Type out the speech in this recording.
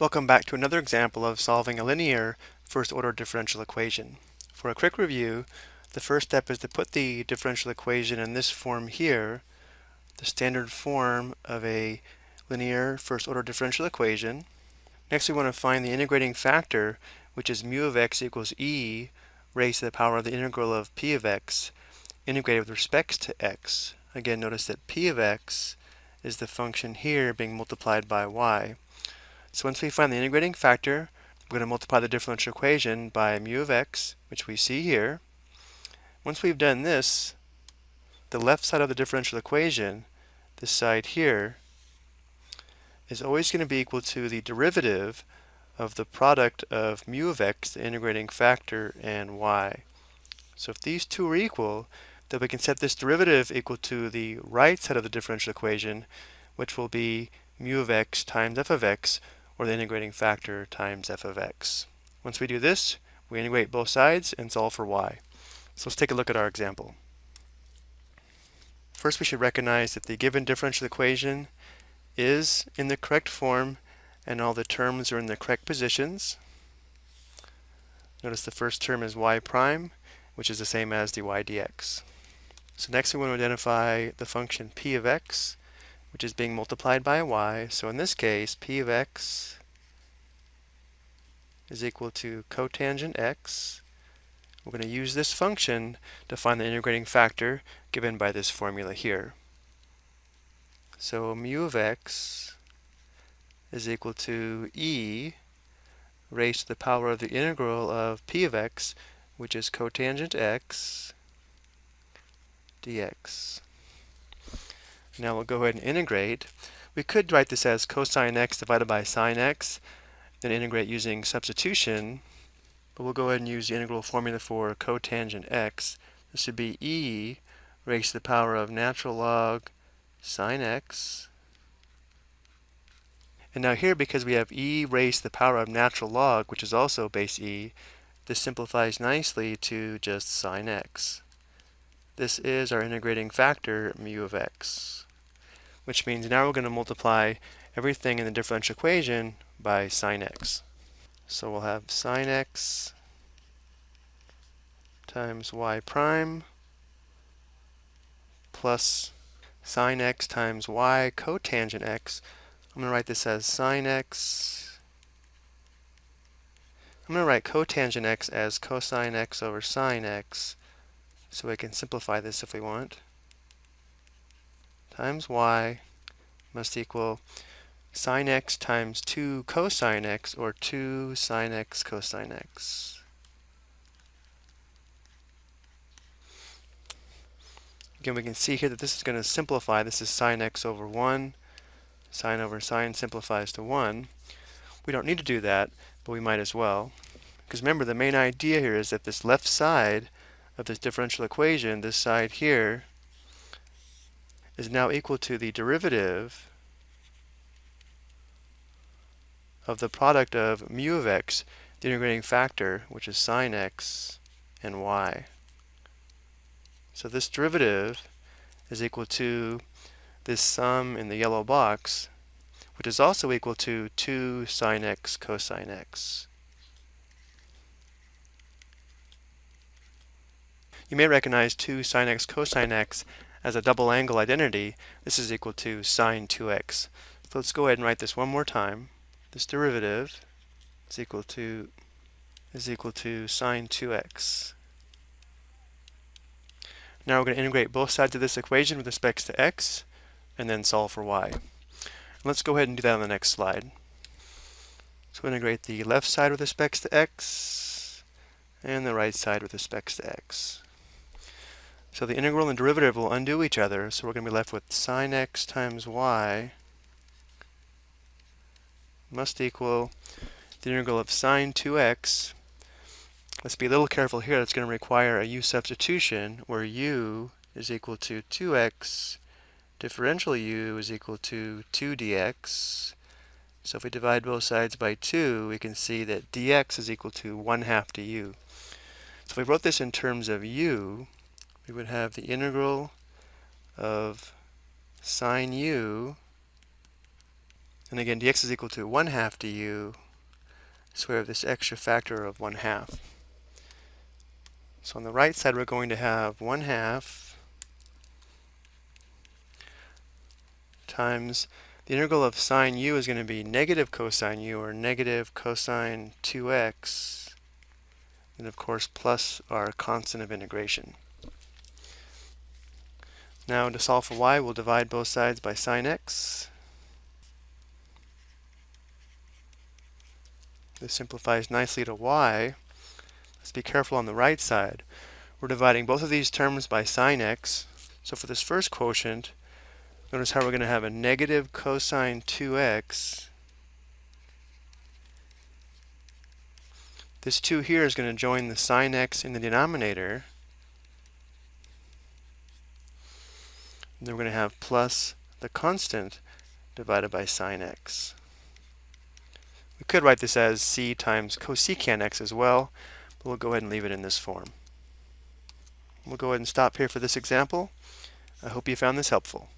Welcome back to another example of solving a linear first-order differential equation. For a quick review, the first step is to put the differential equation in this form here, the standard form of a linear first-order differential equation. Next we want to find the integrating factor, which is mu of x equals e raised to the power of the integral of p of x integrated with respect to x. Again, notice that p of x is the function here being multiplied by y. So once we find the integrating factor, we're going to multiply the differential equation by mu of x, which we see here. Once we've done this, the left side of the differential equation, this side here, is always going to be equal to the derivative of the product of mu of x, the integrating factor, and y. So if these two are equal, then we can set this derivative equal to the right side of the differential equation, which will be mu of x times f of x, or the integrating factor times f of x. Once we do this, we integrate both sides and solve for y. So let's take a look at our example. First we should recognize that the given differential equation is in the correct form and all the terms are in the correct positions. Notice the first term is y prime, which is the same as dy dx. So next we want to identify the function p of x, which is being multiplied by y. So in this case, p of x is equal to cotangent x. We're going to use this function to find the integrating factor given by this formula here. So mu of x is equal to e raised to the power of the integral of p of x, which is cotangent x dx. Now we'll go ahead and integrate. We could write this as cosine x divided by sine x, then integrate using substitution, but we'll go ahead and use the integral formula for cotangent x. This would be e raised to the power of natural log sine x. And now here, because we have e raised to the power of natural log, which is also base e, this simplifies nicely to just sine x. This is our integrating factor, mu of x which means now we're going to multiply everything in the differential equation by sine x. So we'll have sine x times y prime plus sine x times y cotangent x. I'm going to write this as sine x. I'm going to write cotangent x as cosine x over sine x so we can simplify this if we want times y must equal sine x times 2 cosine x, or 2 sine x cosine x. Again, we can see here that this is going to simplify. This is sine x over 1. Sine over sine simplifies to 1. We don't need to do that, but we might as well. Because remember, the main idea here is that this left side of this differential equation, this side here, is now equal to the derivative of the product of mu of x, the integrating factor, which is sine x and y. So this derivative is equal to this sum in the yellow box, which is also equal to 2 sine x cosine x. You may recognize 2 sine x cosine x as a double angle identity, this is equal to sine 2x. So let's go ahead and write this one more time. This derivative is equal to is equal to sine 2x. Now we're going to integrate both sides of this equation with respect to x and then solve for y. Let's go ahead and do that on the next slide. So integrate the left side with respect to x and the right side with respect to x. So the integral and derivative will undo each other, so we're going to be left with sine x times y must equal the integral of sine 2x. Let's be a little careful here, that's going to require a u substitution, where u is equal to 2x, differential u is equal to 2 dx. So if we divide both sides by 2, we can see that dx is equal to 1 half du. So if we wrote this in terms of u, we would have the integral of sine u And again, dx is equal to 1 half du, we have this extra factor of 1 half. So on the right side, we're going to have 1 half times the integral of sine u is going to be negative cosine u, or negative cosine 2x, and of course plus our constant of integration. Now to solve for y, we'll divide both sides by sine x. This simplifies nicely to y. Let's be careful on the right side. We're dividing both of these terms by sine x. So for this first quotient, notice how we're going to have a negative cosine 2x. This 2 here is going to join the sine x in the denominator. Then we're going to have plus the constant divided by sine x. We could write this as c times cosecant x as well, but we'll go ahead and leave it in this form. We'll go ahead and stop here for this example. I hope you found this helpful.